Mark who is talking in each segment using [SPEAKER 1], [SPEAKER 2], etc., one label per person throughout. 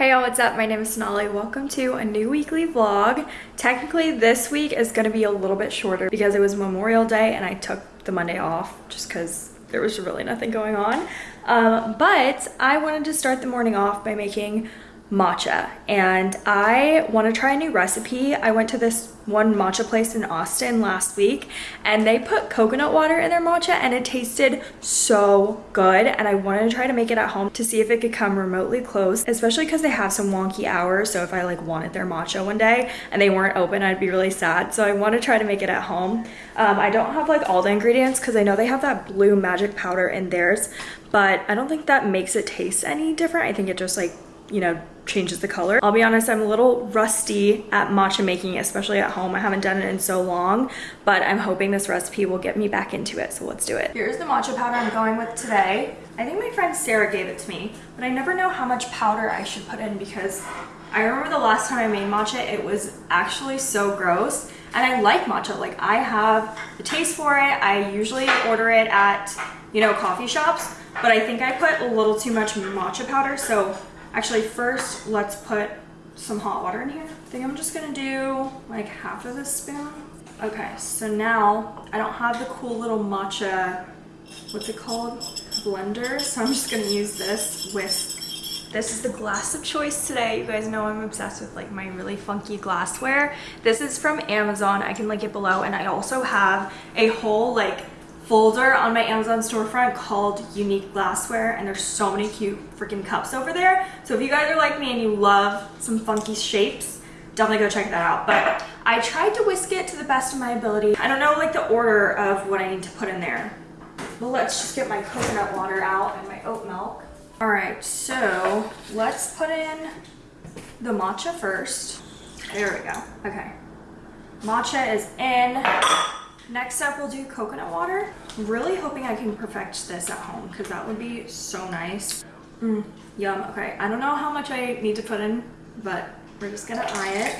[SPEAKER 1] Hey y'all, what's up? My name is Sonali. Welcome to a new weekly vlog. Technically, this week is to be a little bit shorter because it was Memorial Day and I took the Monday off just because there was really nothing going on. Um, but I wanted to start the morning off by making matcha and I want to try a new recipe. I went to this one matcha place in Austin last week and they put coconut water in their matcha and it tasted so good and I wanted to try to make it at home to see if it could come remotely close especially because they have some wonky hours so if I like wanted their matcha one day and they weren't open I'd be really sad so I want to try to make it at home. Um, I don't have like all the ingredients because I know they have that blue magic powder in theirs but I don't think that makes it taste any different. I think it just like you know, changes the color. I'll be honest, I'm a little rusty at matcha making, especially at home. I haven't done it in so long, but I'm hoping this recipe will get me back into it, so let's do it. Here's the matcha powder I'm going with today. I think my friend Sarah gave it to me, but I never know how much powder I should put in because I remember the last time I made matcha, it was actually so gross. And I like matcha, like I have the taste for it. I usually order it at, you know, coffee shops, but I think I put a little too much matcha powder, so Actually, first, let's put some hot water in here. I think I'm just gonna do like half of this spoon. Okay, so now I don't have the cool little matcha, what's it called? Blender. So I'm just gonna use this whisk. This is the glass of choice today. You guys know I'm obsessed with like my really funky glassware. This is from Amazon. I can link it below. And I also have a whole like folder on my Amazon storefront called Unique Glassware and there's so many cute freaking cups over there. So if you guys are like me and you love some funky shapes, definitely go check that out. But I tried to whisk it to the best of my ability. I don't know like the order of what I need to put in there. Well, let's just get my coconut water out and my oat milk. All right, so let's put in the matcha first. There we go, okay. Matcha is in. Next up, we'll do coconut water. Really hoping I can perfect this at home because that would be so nice. Mm, yum. Okay, I don't know how much I need to put in, but we're just gonna eye it.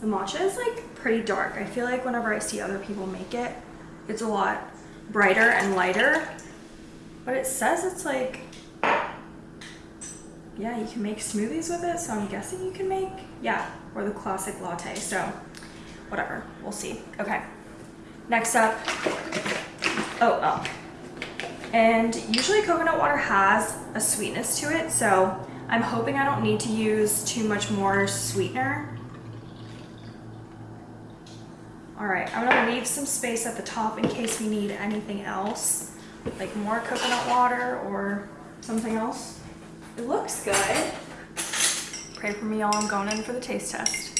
[SPEAKER 1] The matcha is like pretty dark. I feel like whenever I see other people make it, it's a lot brighter and lighter. But it says it's like, yeah, you can make smoothies with it. So I'm guessing you can make, yeah, or the classic latte. So whatever, we'll see. Okay, next up, oh, oh. And usually coconut water has a sweetness to it, so I'm hoping I don't need to use too much more sweetener. All right, I'm gonna leave some space at the top in case we need anything else, like more coconut water or something else. It looks good. Pray for me y'all, I'm going in for the taste test.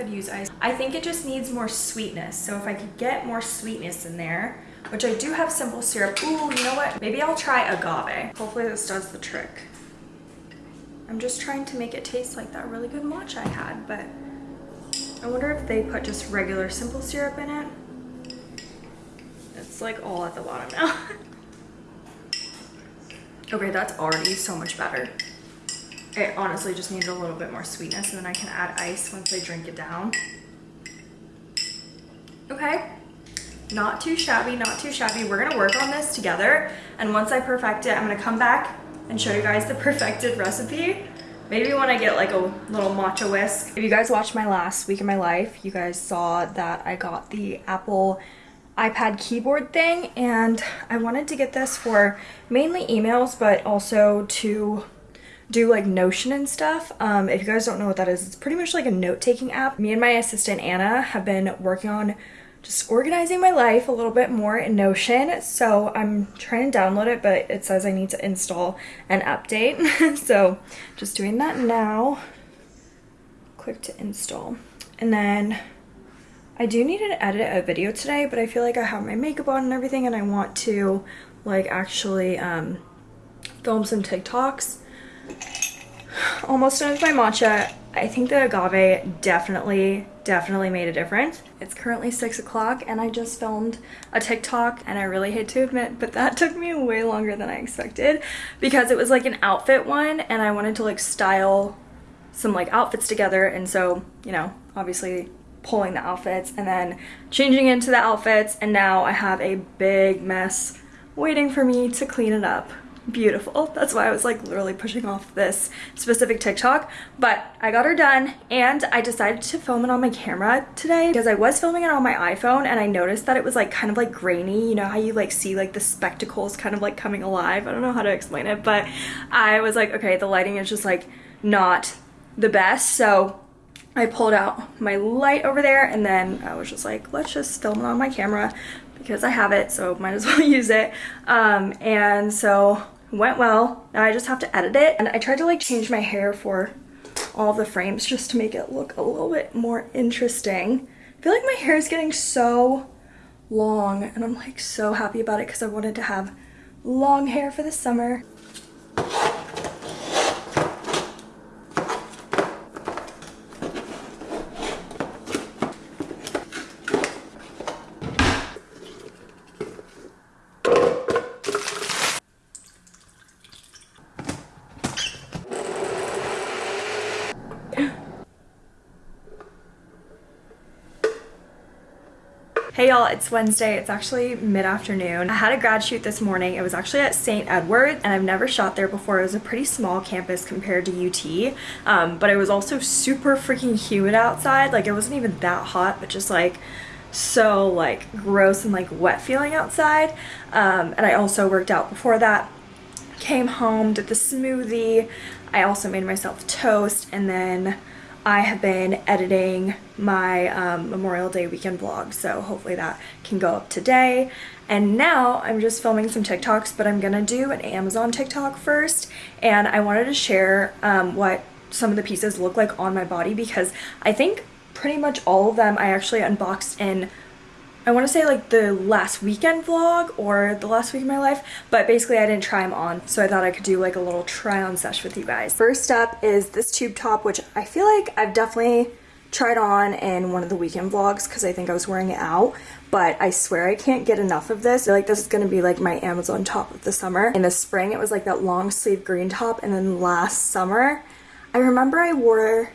[SPEAKER 1] Could use ice. I think it just needs more sweetness. So if I could get more sweetness in there, which I do have simple syrup. Ooh, you know what? Maybe I'll try agave. Hopefully this does the trick. I'm just trying to make it taste like that really good matcha I had, but I wonder if they put just regular simple syrup in it. It's like all at the bottom now. okay, that's already so much better. It honestly just needs a little bit more sweetness and then I can add ice once I drink it down. Okay, not too shabby, not too shabby. We're gonna work on this together. And once I perfect it, I'm gonna come back and show you guys the perfected recipe. Maybe when I get like a little matcha whisk. If you guys watched my last week of my life, you guys saw that I got the Apple iPad keyboard thing and I wanted to get this for mainly emails, but also to do like Notion and stuff. Um, if you guys don't know what that is, it's pretty much like a note-taking app. Me and my assistant Anna have been working on just organizing my life a little bit more in Notion. So I'm trying to download it, but it says I need to install and update. so just doing that now. Click to install. And then I do need to edit a video today, but I feel like I have my makeup on and everything and I want to like actually um, film some TikToks almost done with my matcha. I think the agave definitely, definitely made a difference. It's currently six o'clock and I just filmed a TikTok and I really hate to admit, but that took me way longer than I expected because it was like an outfit one and I wanted to like style some like outfits together. And so, you know, obviously pulling the outfits and then changing into the outfits and now I have a big mess waiting for me to clean it up beautiful. That's why I was like literally pushing off this specific TikTok. But I got her done and I decided to film it on my camera today because I was filming it on my iPhone and I noticed that it was like kind of like grainy. You know how you like see like the spectacles kind of like coming alive. I don't know how to explain it, but I was like, okay, the lighting is just like not the best. So I pulled out my light over there and then I was just like, let's just film it on my camera because I have it, so might as well use it. Um, and so went well. Now I just have to edit it. And I tried to like change my hair for all the frames just to make it look a little bit more interesting. I feel like my hair is getting so long and I'm like so happy about it because I wanted to have long hair for the summer. Hey y'all, it's Wednesday. It's actually mid-afternoon. I had a grad shoot this morning. It was actually at St. Edward and I've never shot there before. It was a pretty small campus compared to UT, um, but it was also super freaking humid outside. Like it wasn't even that hot, but just like so like gross and like wet feeling outside. Um, and I also worked out before that. Came home, did the smoothie. I also made myself toast and then I have been editing my um, Memorial Day weekend vlog, so hopefully that can go up today. And now I'm just filming some TikToks, but I'm gonna do an Amazon TikTok first, and I wanted to share um, what some of the pieces look like on my body because I think pretty much all of them I actually unboxed in I want to say like the last weekend vlog or the last week of my life, but basically I didn't try them on, so I thought I could do like a little try on sesh with you guys. First up is this tube top, which I feel like I've definitely tried on in one of the weekend vlogs because I think I was wearing it out, but I swear I can't get enough of this. I feel like this is going to be like my Amazon top of the summer. In the spring, it was like that long sleeve green top, and then last summer, I remember I wore,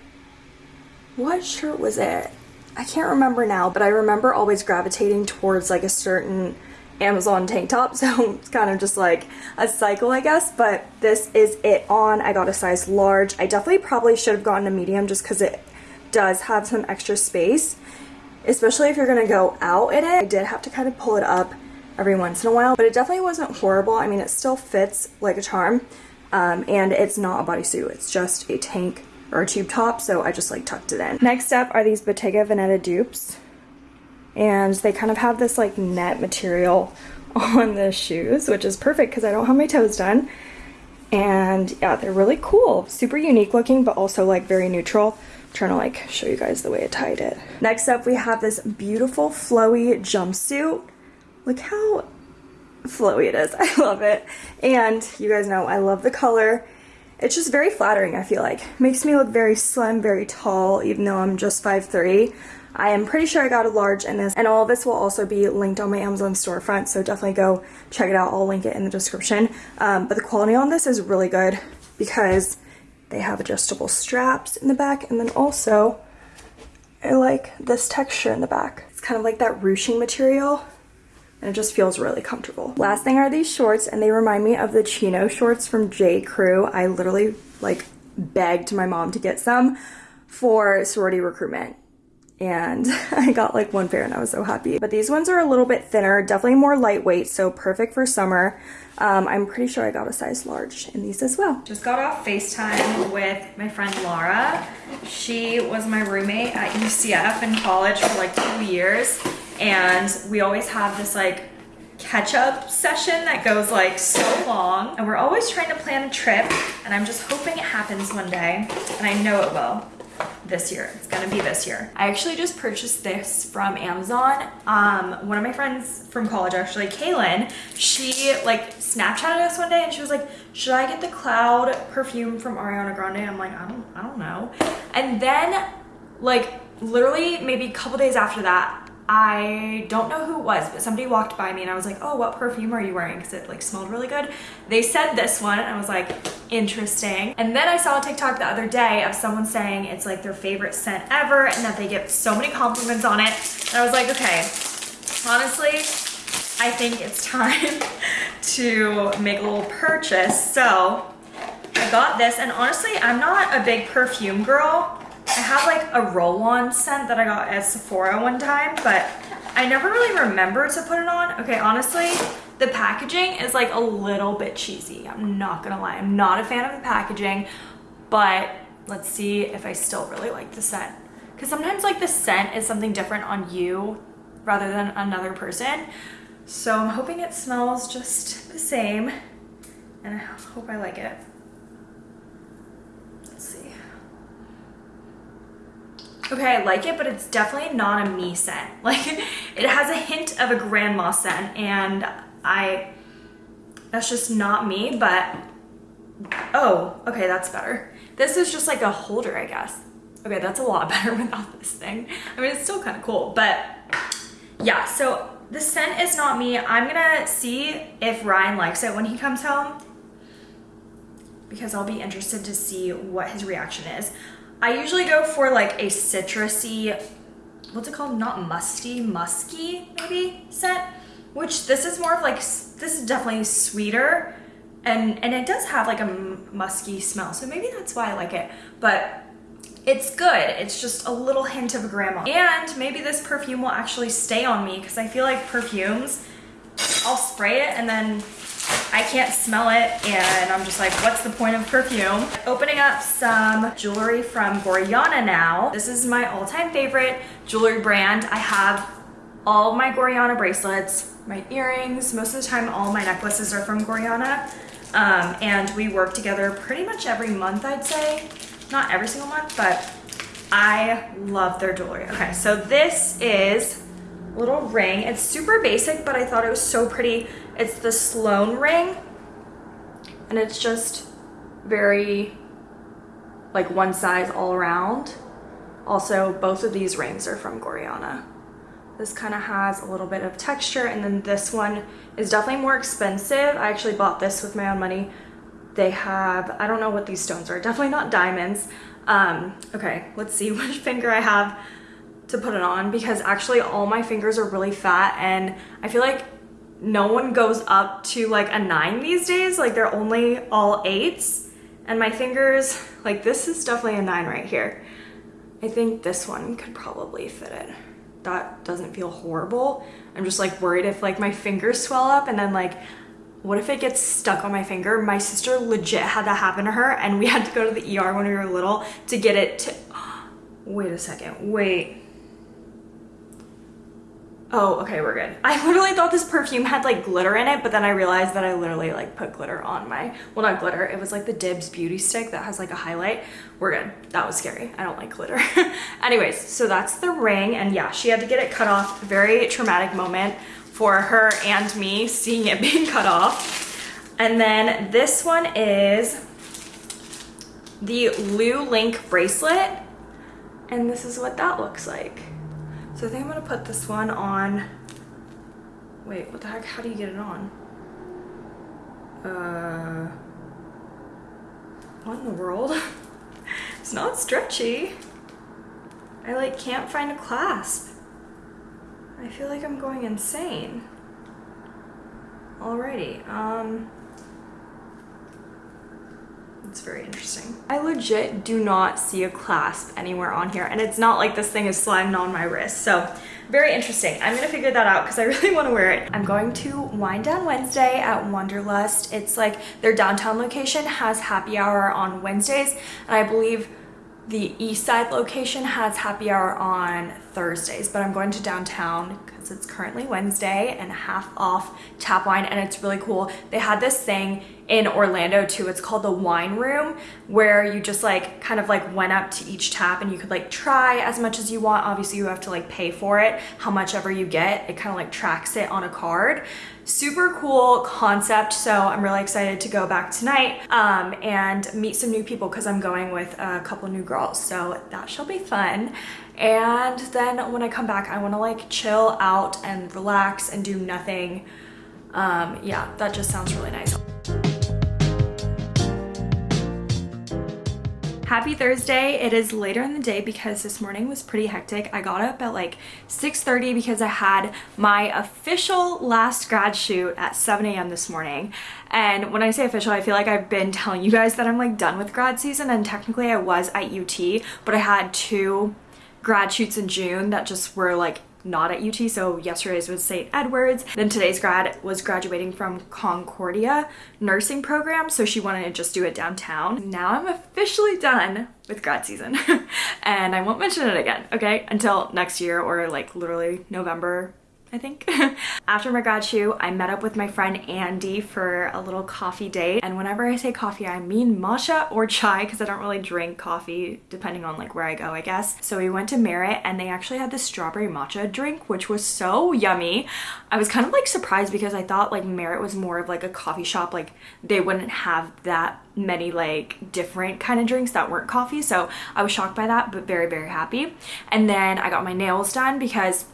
[SPEAKER 1] what shirt was it? I can't remember now, but I remember always gravitating towards like a certain Amazon tank top, so it's kind of just like a cycle, I guess, but this is it on. I got a size large. I definitely probably should have gotten a medium just because it does have some extra space, especially if you're going to go out in it. I did have to kind of pull it up every once in a while, but it definitely wasn't horrible. I mean, it still fits like a charm, um, and it's not a bodysuit. It's just a tank or a tube top, so I just like tucked it in. Next up are these Bottega Veneta dupes. And they kind of have this like net material on the shoes, which is perfect because I don't have my toes done. And yeah, they're really cool. Super unique looking, but also like very neutral. I'm trying to like show you guys the way I tied it. Next up, we have this beautiful flowy jumpsuit. Look how flowy it is. I love it. And you guys know I love the color it's just very flattering, I feel like. Makes me look very slim, very tall, even though I'm just 5'3". I am pretty sure I got a large in this, and all of this will also be linked on my Amazon storefront, so definitely go check it out. I'll link it in the description. Um, but the quality on this is really good because they have adjustable straps in the back, and then also I like this texture in the back. It's kind of like that ruching material and it just feels really comfortable. Last thing are these shorts and they remind me of the chino shorts from J. Crew. I literally like begged my mom to get some for sorority recruitment and I got like one pair and I was so happy. But these ones are a little bit thinner, definitely more lightweight, so perfect for summer. Um, I'm pretty sure I got a size large in these as well. Just got off FaceTime with my friend Laura. She was my roommate at UCF in college for like two years and we always have this like catch up session that goes like so long and we're always trying to plan a trip and I'm just hoping it happens one day and I know it will this year. It's gonna be this year. I actually just purchased this from Amazon. Um, one of my friends from college, actually, Kaylin, she like Snapchatted us one day and she was like, should I get the cloud perfume from Ariana Grande? I'm like, I don't, I don't know. And then like literally maybe a couple days after that, I don't know who it was, but somebody walked by me and I was like, oh, what perfume are you wearing? Because it like smelled really good. They said this one and I was like, interesting. And then I saw a TikTok the other day of someone saying it's like their favorite scent ever and that they get so many compliments on it. And I was like, okay, honestly, I think it's time to make a little purchase. So I got this and honestly, I'm not a big perfume girl. I have like a roll-on scent that I got at Sephora one time, but I never really remember to put it on. Okay, honestly, the packaging is like a little bit cheesy. I'm not gonna lie. I'm not a fan of the packaging, but let's see if I still really like the scent. Because sometimes like the scent is something different on you rather than another person. So I'm hoping it smells just the same and I hope I like it. Okay, I like it, but it's definitely not a me scent. Like, it has a hint of a grandma scent, and I, that's just not me, but, oh, okay, that's better. This is just like a holder, I guess. Okay, that's a lot better without this thing. I mean, it's still kind of cool, but yeah, so the scent is not me. I'm gonna see if Ryan likes it when he comes home because I'll be interested to see what his reaction is. I usually go for like a citrusy, what's it called? Not musty, musky maybe scent, which this is more of like, this is definitely sweeter and, and it does have like a musky smell. So maybe that's why I like it, but it's good. It's just a little hint of grandma. And maybe this perfume will actually stay on me because I feel like perfumes, I'll spray it and then I can't smell it and I'm just like, what's the point of perfume? Opening up some jewelry from Gorjana now. This is my all-time favorite jewelry brand. I have all my Gorjana bracelets, my earrings, most of the time all my necklaces are from Gorjana. Um, and we work together pretty much every month, I'd say. Not every single month, but I love their jewelry. Okay, so this is little ring. It's super basic, but I thought it was so pretty it's the Sloan ring and it's just very like one size all around. Also, both of these rings are from Gorjana. This kind of has a little bit of texture and then this one is definitely more expensive. I actually bought this with my own money. They have, I don't know what these stones are, definitely not diamonds. Um, okay, let's see which finger I have to put it on because actually all my fingers are really fat and I feel like no one goes up to like a nine these days. Like they're only all eights. And my fingers, like this is definitely a nine right here. I think this one could probably fit it. That doesn't feel horrible. I'm just like worried if like my fingers swell up and then like, what if it gets stuck on my finger? My sister legit had that happen to her and we had to go to the ER when we were little to get it to, wait a second, wait. Oh, okay, we're good. I literally thought this perfume had like glitter in it, but then I realized that I literally like put glitter on my, well not glitter, it was like the Dibs beauty stick that has like a highlight. We're good. That was scary. I don't like glitter. Anyways, so that's the ring and yeah, she had to get it cut off. Very traumatic moment for her and me seeing it being cut off. And then this one is the Lou Link bracelet. And this is what that looks like. So I think I'm gonna put this one on, wait, what the heck, how do you get it on? Uh, what in the world? it's not stretchy. I like can't find a clasp. I feel like I'm going insane. Alrighty, um, it's very interesting. I legit do not see a clasp anywhere on here and it's not like this thing is sliding on my wrist. So very interesting. I'm gonna figure that out because I really wanna wear it. I'm going to Wine Down Wednesday at Wanderlust. It's like their downtown location has happy hour on Wednesdays and I believe the east side location has happy hour on Thursdays, but I'm going to downtown because it's currently Wednesday and half off tap wine and it's really cool. They had this thing in Orlando too. It's called the wine room where you just like kind of like went up to each tap and you could like try as much as you want. Obviously you have to like pay for it, how much ever you get. It kind of like tracks it on a card. Super cool concept. So I'm really excited to go back tonight um, and meet some new people because I'm going with a couple new girls. So that shall be fun. And then when I come back, I wanna like chill out and relax and do nothing. Um, yeah, that just sounds really nice. Happy Thursday. It is later in the day because this morning was pretty hectic. I got up at like 6.30 because I had my official last grad shoot at 7 a.m. this morning. And when I say official, I feel like I've been telling you guys that I'm like done with grad season and technically I was at UT, but I had two grad shoots in June that just were like not at UT. So yesterday's was St. Edward's. Then today's grad was graduating from Concordia nursing program. So she wanted to just do it downtown. Now I'm officially done with grad season and I won't mention it again. Okay. Until next year or like literally November I think. After my grad shoot, I met up with my friend Andy for a little coffee date. And whenever I say coffee, I mean matcha or chai because I don't really drink coffee depending on like where I go, I guess. So we went to Merit and they actually had this strawberry matcha drink, which was so yummy. I was kind of like surprised because I thought like Merit was more of like a coffee shop. Like they wouldn't have that many like different kind of drinks that weren't coffee. So I was shocked by that, but very, very happy. And then I got my nails done because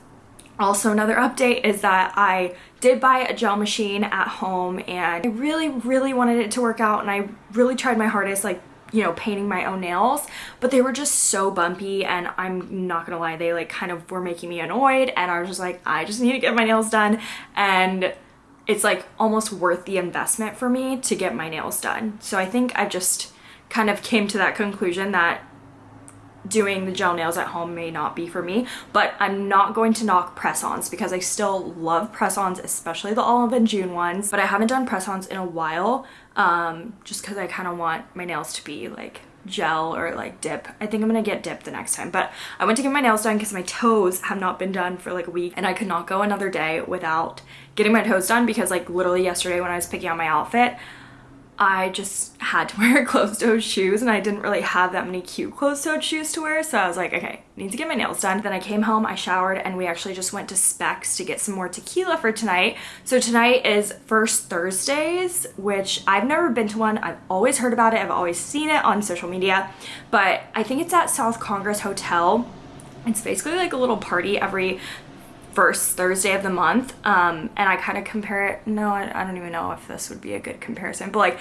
[SPEAKER 1] also another update is that I did buy a gel machine at home and I really really wanted it to work out and I really tried my hardest like you know painting my own nails but they were just so bumpy and I'm not gonna lie they like kind of were making me annoyed and I was just like I just need to get my nails done and it's like almost worth the investment for me to get my nails done. So I think I just kind of came to that conclusion that doing the gel nails at home may not be for me, but I'm not going to knock press-ons because I still love press-ons, especially the Olive and June ones, but I haven't done press-ons in a while um, just because I kind of want my nails to be like gel or like dip. I think I'm gonna get dip the next time, but I went to get my nails done because my toes have not been done for like a week and I could not go another day without getting my toes done because like literally yesterday when I was picking out my outfit, I just had to wear closed-toed shoes and I didn't really have that many cute closed-toed shoes to wear so I was like okay need to get my nails done. Then I came home I showered and we actually just went to Specs to get some more tequila for tonight. So tonight is first Thursdays which I've never been to one. I've always heard about it. I've always seen it on social media. But I think it's at South Congress Hotel. It's basically like a little party every first Thursday of the month. Um, and I kind of compare it, no, I, I don't even know if this would be a good comparison, but like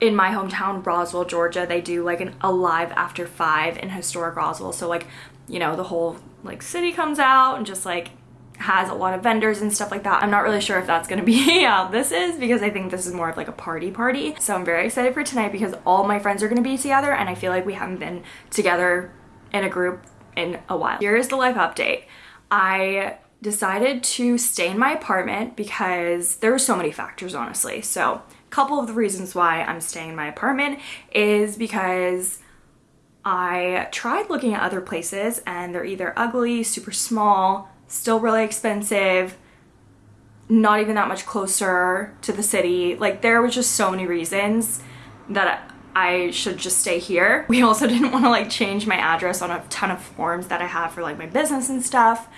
[SPEAKER 1] in my hometown, Roswell, Georgia, they do like an Alive After Five in historic Roswell. So like, you know, the whole like city comes out and just like has a lot of vendors and stuff like that. I'm not really sure if that's gonna be how this is because I think this is more of like a party party. So I'm very excited for tonight because all my friends are gonna be together and I feel like we haven't been together in a group in a while. Here is the life update. I decided to stay in my apartment because there were so many factors honestly. So a couple of the reasons why I'm staying in my apartment is because I tried looking at other places and they're either ugly, super small, still really expensive, not even that much closer to the city. Like there was just so many reasons that I should just stay here. We also didn't want to like change my address on a ton of forms that I have for like my business and stuff.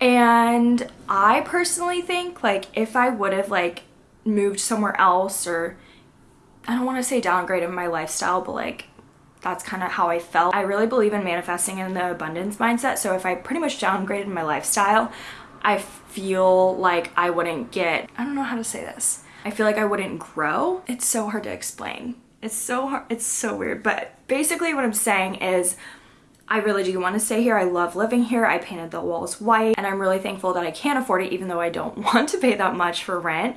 [SPEAKER 1] And I personally think like if I would have like moved somewhere else or I don't want to say downgraded my lifestyle, but like that's kind of how I felt. I really believe in manifesting in the abundance mindset. So if I pretty much downgraded my lifestyle, I feel like I wouldn't get, I don't know how to say this. I feel like I wouldn't grow. It's so hard to explain. It's so hard, it's so weird. But basically what I'm saying is I really do want to stay here. I love living here. I painted the walls white and I'm really thankful that I can't afford it even though I don't want to pay that much for rent.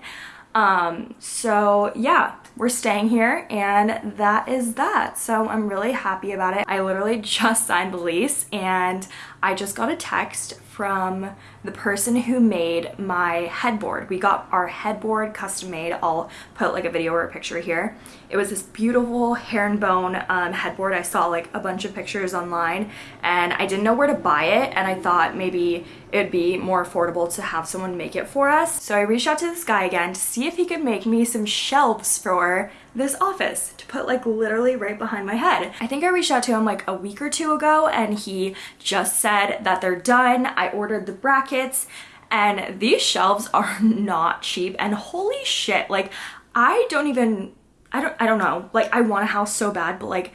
[SPEAKER 1] Um, so yeah, we're staying here and that is that. So I'm really happy about it. I literally just signed the lease and I just got a text from the person who made my headboard. We got our headboard custom made. I'll put like a video or a picture here. It was this beautiful herringbone um, headboard. I saw like a bunch of pictures online and I didn't know where to buy it and I thought maybe it would be more affordable to have someone make it for us. So I reached out to this guy again to see if he could make me some shelves for this office to put like literally right behind my head. I think I reached out to him like a week or two ago and he just said that they're done. I ordered the brackets and these shelves are not cheap and holy shit like I don't even I don't I don't know like I want a house so bad but like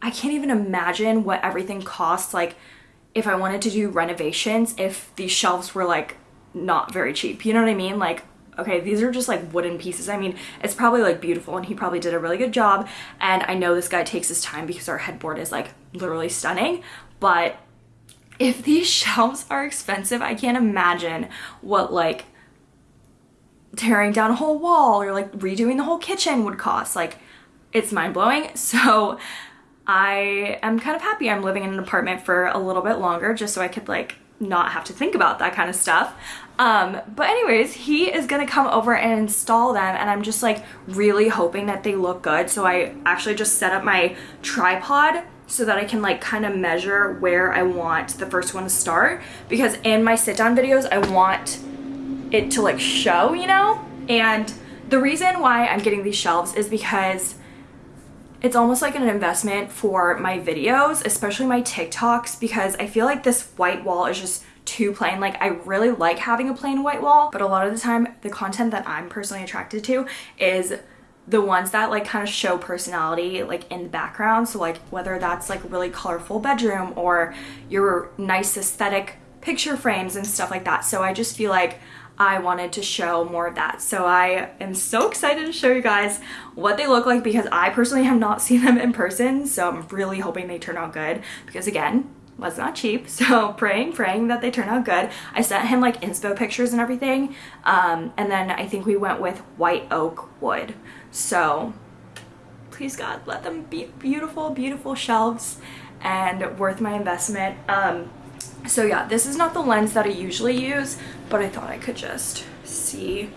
[SPEAKER 1] I can't even imagine what everything costs like if I wanted to do renovations, if these shelves were like not very cheap. You know what I mean? Like okay, these are just like wooden pieces. I mean, it's probably like beautiful and he probably did a really good job. And I know this guy takes his time because our headboard is like literally stunning, but if these shelves are expensive, I can't imagine what like tearing down a whole wall or like redoing the whole kitchen would cost. Like it's mind blowing. So I am kind of happy I'm living in an apartment for a little bit longer just so I could like not have to think about that kind of stuff. Um, but anyways, he is gonna come over and install them and I'm just like really hoping that they look good. So I actually just set up my tripod so that I can like kind of measure where I want the first one to start because in my sit down videos I want it to like show, you know? And the reason why I'm getting these shelves is because it's almost like an investment for my videos, especially my TikToks, because I feel like this white wall is just too plain. Like I really like having a plain white wall, but a lot of the time the content that I'm personally attracted to is the ones that like kind of show personality like in the background. So like whether that's like really colorful bedroom or your nice aesthetic picture frames and stuff like that. So I just feel like I wanted to show more of that. So I am so excited to show you guys what they look like because I personally have not seen them in person. So I'm really hoping they turn out good because again, was not cheap. So praying, praying that they turn out good. I sent him like inspo pictures and everything. Um, and then I think we went with white oak wood. So please God, let them be beautiful, beautiful shelves and worth my investment. Um, so yeah, this is not the lens that I usually use, but I thought I could just see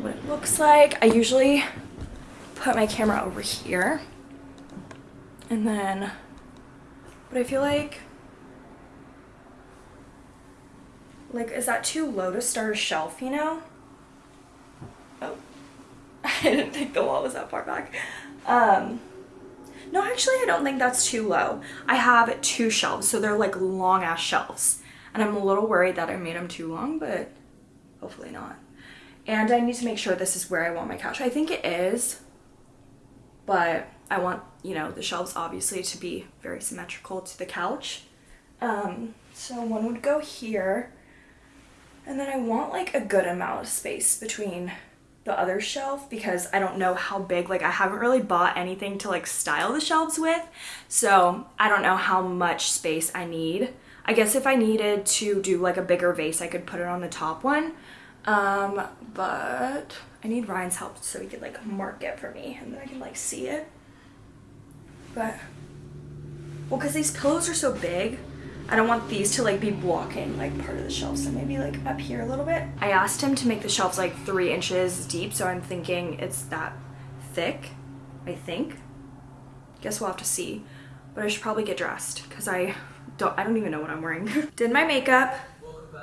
[SPEAKER 1] what it looks like. I usually put my camera over here and then, but I feel like, like, is that too low to start a shelf, you know? Oh, I didn't think the wall was that far back. Um, no, actually, I don't think that's too low. I have two shelves, so they're like long ass shelves. And I'm a little worried that I made them too long, but hopefully not. And I need to make sure this is where I want my couch. I think it is, but I want, you know, the shelves obviously to be very symmetrical to the couch. Um, so one would go here. And then I want like a good amount of space between the other shelf because I don't know how big, like I haven't really bought anything to like style the shelves with. So I don't know how much space I need. I guess if I needed to do like a bigger vase, I could put it on the top one. Um, but I need Ryan's help so he could like mark it for me and then I can like see it. But, well, cause these pillows are so big, I don't want these to like be blocking like part of the shelf. So maybe like up here a little bit. I asked him to make the shelves like three inches deep. So I'm thinking it's that thick, I think. Guess we'll have to see. But I should probably get dressed because I don't, I don't even know what I'm wearing. did my makeup.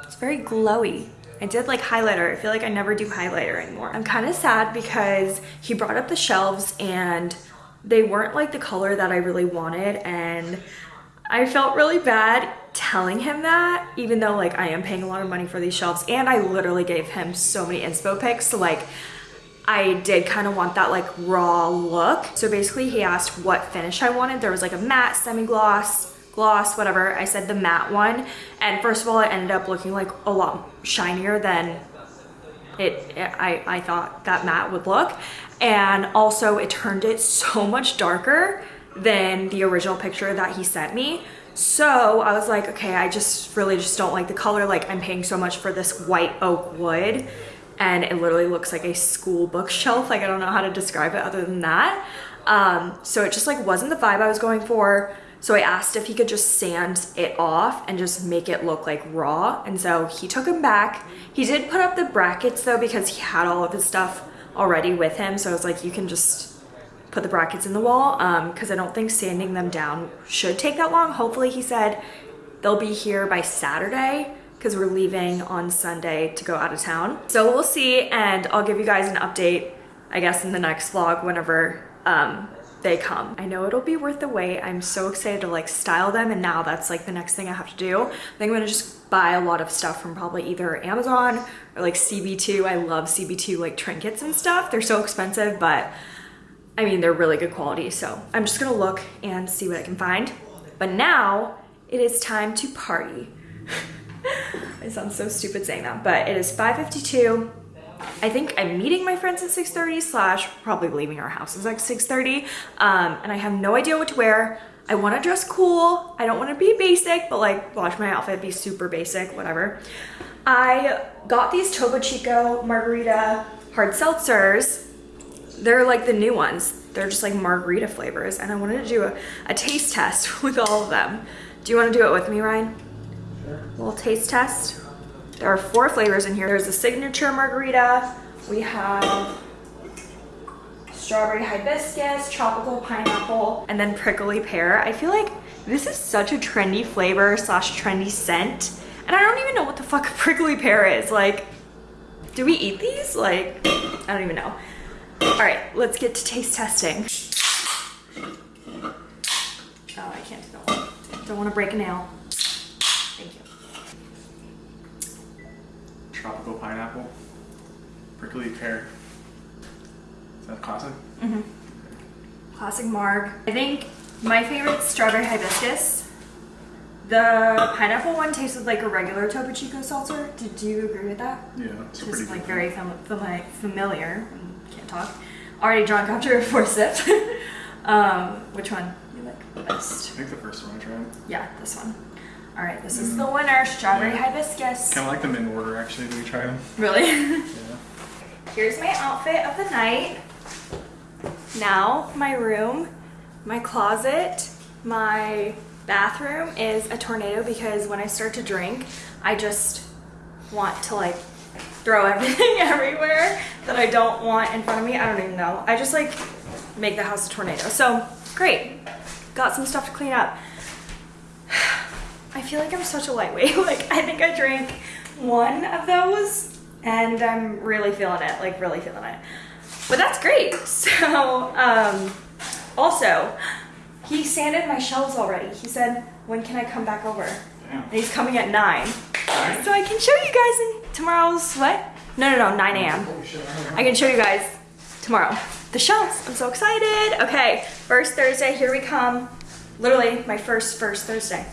[SPEAKER 1] It's very glowy. I did like highlighter. I feel like I never do highlighter anymore. I'm kind of sad because he brought up the shelves and they weren't like the color that I really wanted and I felt really bad telling him that, even though like I am paying a lot of money for these shelves and I literally gave him so many inspo pics. So like I did kind of want that like raw look. So basically he asked what finish I wanted. There was like a matte, semi-gloss, gloss, whatever. I said the matte one. And first of all, it ended up looking like a lot shinier than it, it I, I thought that matte would look. And also it turned it so much darker than the original picture that he sent me. So I was like, okay, I just really just don't like the color. Like I'm paying so much for this white oak wood and it literally looks like a school bookshelf. Like I don't know how to describe it other than that. Um, so it just like wasn't the vibe I was going for. So I asked if he could just sand it off and just make it look like raw. And so he took him back. He did put up the brackets though because he had all of his stuff already with him. So I was like, you can just put the brackets in the wall because um, I don't think sanding them down should take that long. Hopefully he said they'll be here by Saturday because we're leaving on Sunday to go out of town. So we'll see and I'll give you guys an update I guess in the next vlog whenever um, they come. I know it'll be worth the wait. I'm so excited to like style them and now that's like the next thing I have to do. I think I'm gonna just buy a lot of stuff from probably either Amazon or like CB2. I love CB2 like trinkets and stuff. They're so expensive but I mean, they're really good quality. So I'm just gonna look and see what I can find. But now it is time to party. I sound so stupid saying that, but it is 5.52. I think I'm meeting my friends at 6.30 slash probably leaving our house like 6.30. Um, and I have no idea what to wear. I want to dress cool. I don't want to be basic, but like watch my outfit be super basic, whatever. I got these Topo Chico margarita hard seltzers. They're like the new ones. They're just like margarita flavors. And I wanted to do a, a taste test with all of them. Do you want to do it with me, Ryan? Sure. A little taste test. There are four flavors in here. There's a signature margarita. We have strawberry hibiscus, tropical pineapple, and then prickly pear. I feel like this is such a trendy flavor slash trendy scent. And I don't even know what the fuck prickly pear is. Like, do we eat these? Like, I don't even know. All right, let's get to taste testing. Oh, I can't do that one. Don't want to break a nail. Thank you.
[SPEAKER 2] Tropical pineapple, prickly pear. Is that classic?
[SPEAKER 1] Mm-hmm. Classic marg. I think my favorite strawberry hibiscus. The pineapple one tasted like a regular Topo Chico seltzer. Did you agree with that?
[SPEAKER 2] Yeah,
[SPEAKER 1] Just like very fam fami familiar. Mm, Can't talk. Already drunk after four sips. um, which one you like the
[SPEAKER 2] I think the first one I tried.
[SPEAKER 1] Yeah, this one. All right, this is the winner, strawberry
[SPEAKER 2] Yeah.
[SPEAKER 1] hibiscus.
[SPEAKER 2] Kind of like them in order actually. Do we try them?
[SPEAKER 1] Really?
[SPEAKER 2] Yeah.
[SPEAKER 1] Here's my outfit of the night. Now my room, my closet, my bathroom is a tornado because when I start to drink, I just want to like throw everything everywhere that I don't want in front of me. I don't even know. I just like make the house a tornado. So great. Got some stuff to clean up. I feel like I'm such a lightweight. Like I think I drank one of those and I'm really feeling it, like really feeling it. But that's great. So, um, also, he sanded my shelves already. He said, when can I come back over?
[SPEAKER 2] Damn.
[SPEAKER 1] And he's coming at nine. So I can show you guys in tomorrow's, what? No, no, no, 9 a.m. I can show you guys tomorrow. The shelves, I'm so excited. Okay, first Thursday, here we come. Literally my first, first Thursday.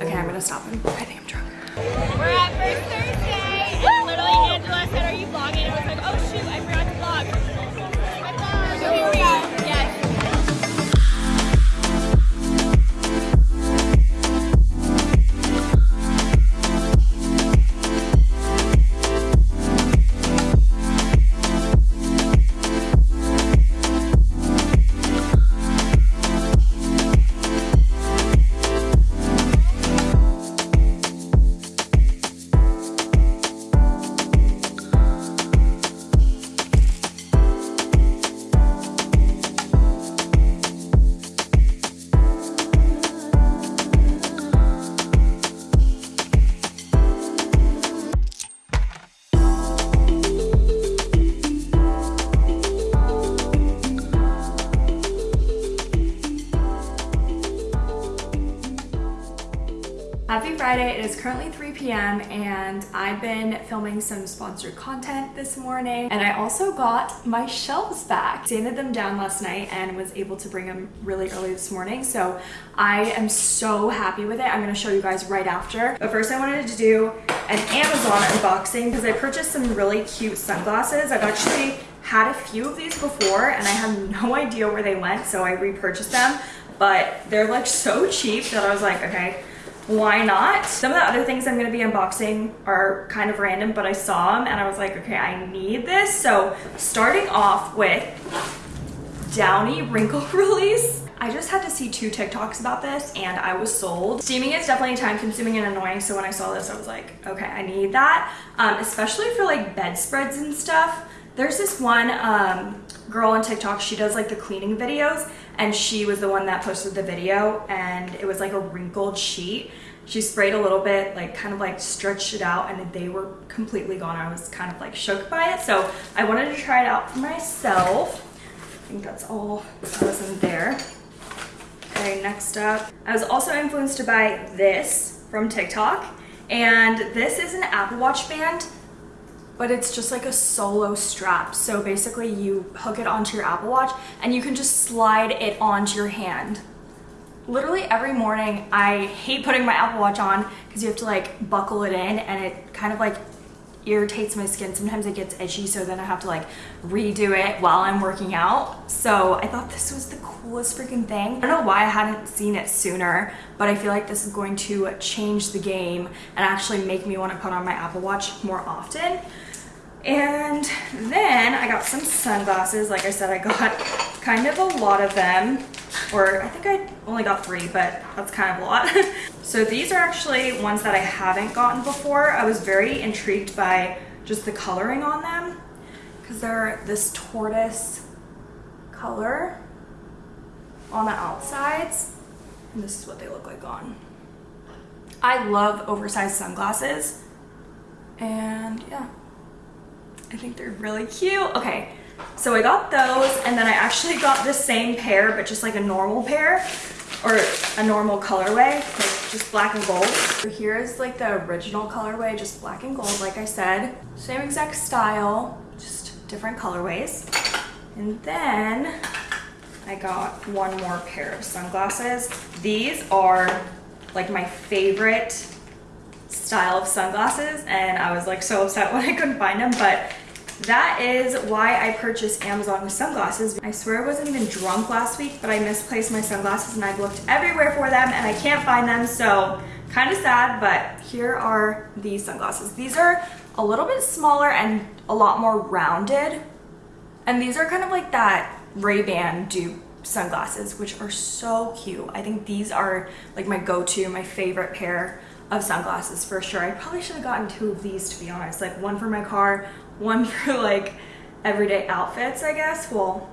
[SPEAKER 1] Okay, I'm gonna stop him. I think I'm drunk.
[SPEAKER 3] We're at First Thursday, and literally Angela said, "Are you vlogging?" And I was like, "Oh shoot, I forgot to vlog." So here we are.
[SPEAKER 1] Friday. It is currently 3 p.m. and I've been filming some sponsored content this morning. And I also got my shelves back. Sanded them down last night and was able to bring them really early this morning. So I am so happy with it. I'm gonna show you guys right after. But first I wanted to do an Amazon unboxing because I purchased some really cute sunglasses. I've actually had a few of these before and I have no idea where they went. So I repurchased them, but they're like so cheap that I was like, okay, why not? Some of the other things I'm gonna be unboxing are kind of random, but I saw them and I was like, okay, I need this. So starting off with Downy Wrinkle Release. I just had to see two TikToks about this and I was sold. Steaming is definitely time consuming and annoying. So when I saw this, I was like, okay, I need that. Um, especially for like bedspreads and stuff. There's this one um, girl on TikTok, she does like the cleaning videos and she was the one that posted the video and it was like a wrinkled sheet. She sprayed a little bit, like kind of like stretched it out and they were completely gone. I was kind of like shook by it. So I wanted to try it out for myself. I think that's all that was in there. Okay, next up. I was also influenced to buy this from TikTok. And this is an Apple Watch band, but it's just like a solo strap. So basically you hook it onto your Apple Watch and you can just slide it onto your hand literally every morning I hate putting my Apple Watch on because you have to like buckle it in and it kind of like irritates my skin. Sometimes it gets itchy, so then I have to like redo it while I'm working out. So I thought this was the coolest freaking thing. I don't know why I hadn't seen it sooner, but I feel like this is going to change the game and actually make me want to put on my Apple Watch more often. And then I got some sunglasses. Like I said, I got kind of a lot of them, or I think I only got three, but that's kind of a lot. so these are actually ones that I haven't gotten before. I was very intrigued by just the coloring on them because they're this tortoise color on the outsides. And this is what they look like on. I love oversized sunglasses. And yeah, I think they're really cute. Okay, so I got those and then I actually got the same pair, but just like a normal pair or a normal colorway, like just black and gold. So here is like the original colorway, just black and gold, like I said. Same exact style, just different colorways. And then I got one more pair of sunglasses. These are like my favorite style of sunglasses and I was like so upset when I couldn't find them but that is why I purchased Amazon sunglasses. I swear I wasn't even drunk last week but I misplaced my sunglasses and I've looked everywhere for them and I can't find them so kind of sad but here are these sunglasses. These are a little bit smaller and a lot more rounded and these are kind of like that Ray-Ban dupe sunglasses which are so cute. I think these are like my go-to, my favorite pair of sunglasses for sure. I probably should have gotten two of these to be honest, like one for my car, one for like everyday outfits, I guess. Well,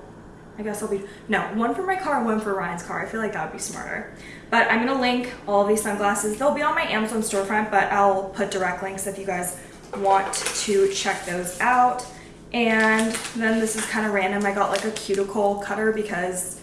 [SPEAKER 1] I guess I'll be, no, one for my car, one for Ryan's car. I feel like that would be smarter. But I'm gonna link all these sunglasses. They'll be on my Amazon storefront, but I'll put direct links if you guys want to check those out. And then this is kind of random. I got like a cuticle cutter because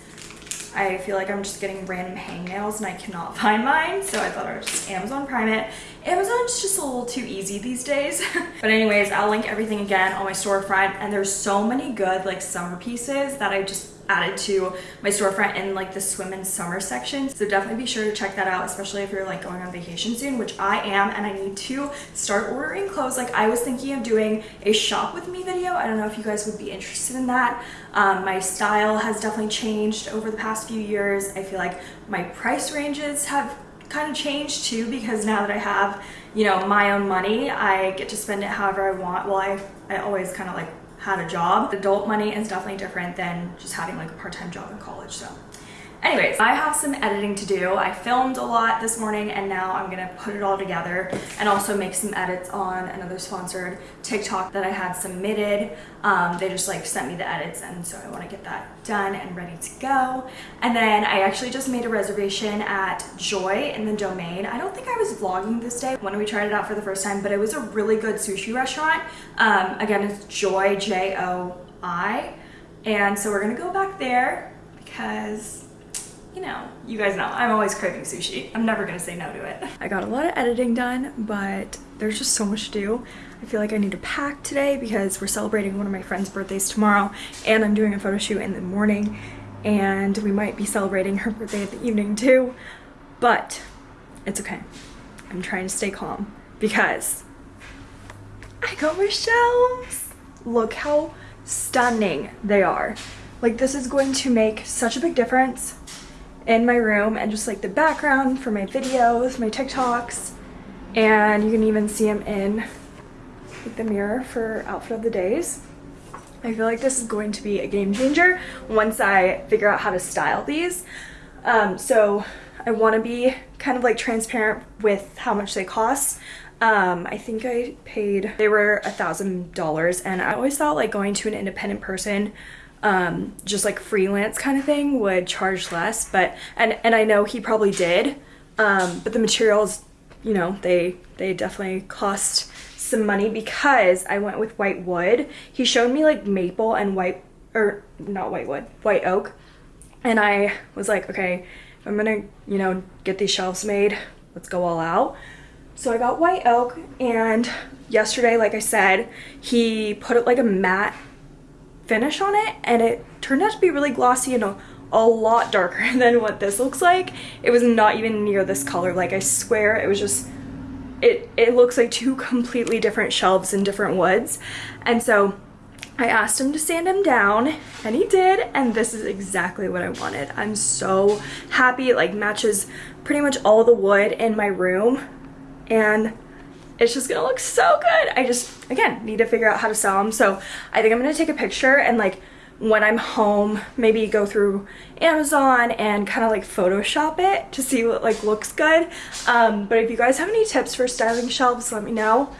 [SPEAKER 1] I feel like I'm just getting random hangnails and I cannot find mine. So I thought I would just Amazon Prime it. Amazon's just a little too easy these days. but anyways, I'll link everything again on my storefront. And there's so many good like summer pieces that I just added to my storefront in like the swim and summer section. So definitely be sure to check that out, especially if you're like going on vacation soon, which I am, and I need to start ordering clothes. Like I was thinking of doing a shop with me video. I don't know if you guys would be interested in that. Um, my style has definitely changed over the past few years. I feel like my price ranges have kind of changed too because now that I have, you know, my own money, I get to spend it however I want. Well, I, I always kind of like had a job. Adult money is definitely different than just having like a part-time job in college. So Anyways, I have some editing to do. I filmed a lot this morning and now I'm gonna put it all together and also make some edits on another sponsored TikTok that I had submitted. Um, they just like sent me the edits and so I wanna get that done and ready to go. And then I actually just made a reservation at Joi in the Domain. I don't think I was vlogging this day when we tried it out for the first time, but it was a really good sushi restaurant. Um, again, it's Joi, J-O-I. And so we're gonna go back there because you know, you guys know, I'm always craving sushi. I'm never gonna say no to it. I got a lot of editing done, but there's just so much to do. I feel like I need to pack today because we're celebrating one of my friend's birthdays tomorrow and I'm doing a photo shoot in the morning and we might be celebrating her birthday in the evening too, but it's okay. I'm trying to stay calm because I got my shelves. Look how stunning they are. Like this is going to make such a big difference in my room and just like the background for my videos, my TikToks, and you can even see them in like, the mirror for outfit of the days. I feel like this is going to be a game changer once I figure out how to style these. Um, so I want to be kind of like transparent with how much they cost. Um, I think I paid, they were a thousand dollars and I always thought like going to an independent person um, just like freelance kind of thing would charge less but and and I know he probably did um, but the materials you know they they definitely cost some money because I went with white wood. He showed me like maple and white or not white wood white oak and I was like okay I'm gonna you know get these shelves made let's go all out. So I got white oak and yesterday like I said he put it like a matte finish on it and it turned out to be really glossy and a a lot darker than what this looks like. It was not even near this color. Like I swear it was just, it, it looks like two completely different shelves in different woods. And so I asked him to sand him down and he did and this is exactly what I wanted. I'm so happy it like matches pretty much all the wood in my room and it's just gonna look so good. I just, again, need to figure out how to sell them. So I think I'm gonna take a picture and like when I'm home, maybe go through Amazon and kind of like Photoshop it to see what like looks good. Um, but if you guys have any tips for styling shelves, let me know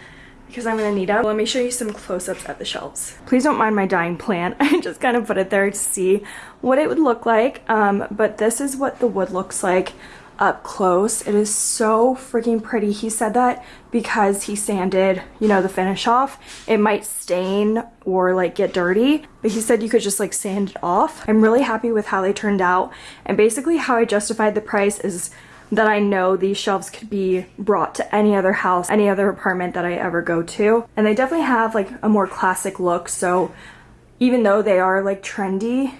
[SPEAKER 1] because I'm gonna need them. Let me show you some close-ups at the shelves. Please don't mind my dying plant. I just kind of put it there to see what it would look like. Um, but this is what the wood looks like up close. It is so freaking pretty. He said that because he sanded, you know, the finish off, it might stain or like get dirty, but he said you could just like sand it off. I'm really happy with how they turned out. And basically how I justified the price is that I know these shelves could be brought to any other house, any other apartment that I ever go to. And they definitely have like a more classic look. So even though they are like trendy,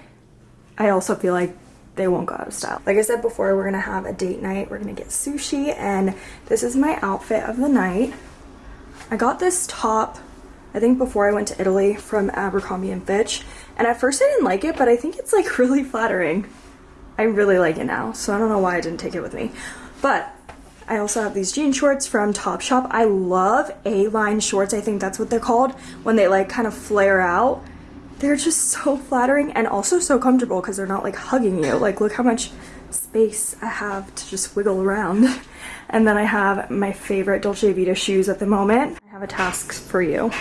[SPEAKER 1] I also feel like they won't go out of style. Like I said before, we're gonna have a date night. We're gonna get sushi and this is my outfit of the night. I got this top, I think before I went to Italy from Abercrombie & Fitch. And at first I didn't like it, but I think it's like really flattering. I really like it now, so I don't know why I didn't take it with me. But I also have these jean shorts from Topshop. I love A-line shorts, I think that's what they're called, when they like kind of flare out they're just so flattering and also so comfortable because they're not like hugging you. Like look how much space I have to just wiggle around. And then I have my favorite Dolce Vita shoes at the moment. I have a task for you.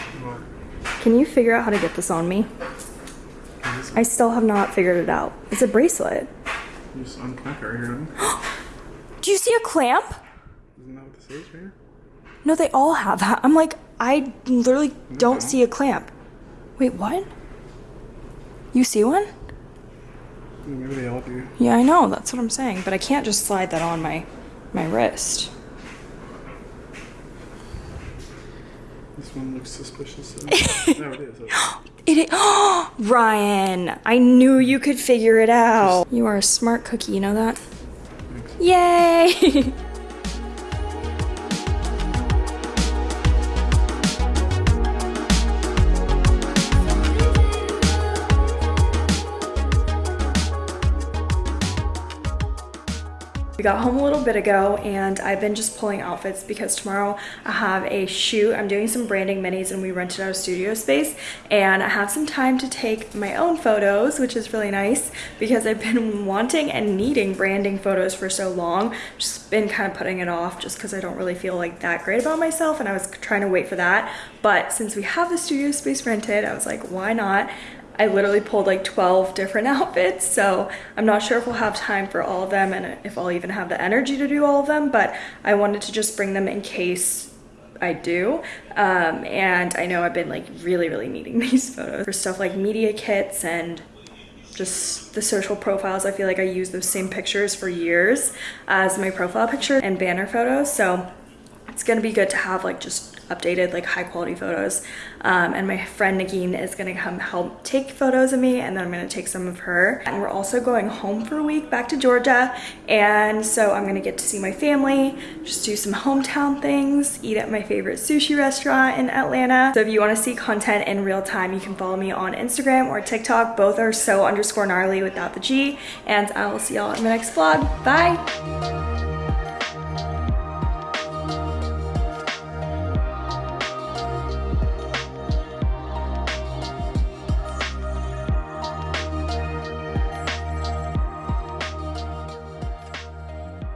[SPEAKER 1] Can you figure out how to get this on me? I still have not figured it out. It's a bracelet.
[SPEAKER 2] You just unclamp it right here.
[SPEAKER 1] Do you see a clamp?
[SPEAKER 2] Isn't that what this is right here?
[SPEAKER 1] No, they all have that. I'm like, I literally don't see a clamp. Wait, what? You see one?
[SPEAKER 2] Maybe they all do.
[SPEAKER 1] Yeah, I know. That's what I'm saying. But I can't just slide that on my my wrist.
[SPEAKER 2] This one looks suspicious. no, it is.
[SPEAKER 1] It is. Oh, Ryan, I knew you could figure it out. You are a smart cookie. You know that? Yay! got home a little bit ago and I've been just pulling outfits because tomorrow I have a shoot. I'm doing some branding minis and we rented out a studio space and I have some time to take my own photos, which is really nice because I've been wanting and needing branding photos for so long. Just been kind of putting it off just because I don't really feel like that great about myself and I was trying to wait for that. But since we have the studio space rented, I was like, why not? I literally pulled like 12 different outfits, so I'm not sure if we'll have time for all of them and if I'll even have the energy to do all of them, but I wanted to just bring them in case I do. Um, and I know I've been like really, really needing these photos for stuff like media kits and just the social profiles. I feel like I use those same pictures for years as my profile picture and banner photos. So it's gonna be good to have like just updated like high quality photos. Um, and my friend Nagin is gonna come help take photos of me and then I'm gonna take some of her. And we're also going home for a week back to Georgia and so I'm gonna get to see my family just do some hometown things eat at my favorite sushi restaurant in Atlanta. So if you want to see content in real time you can follow me on Instagram or TikTok. Both are so underscore gnarly without the G and I will see y'all in the next vlog. Bye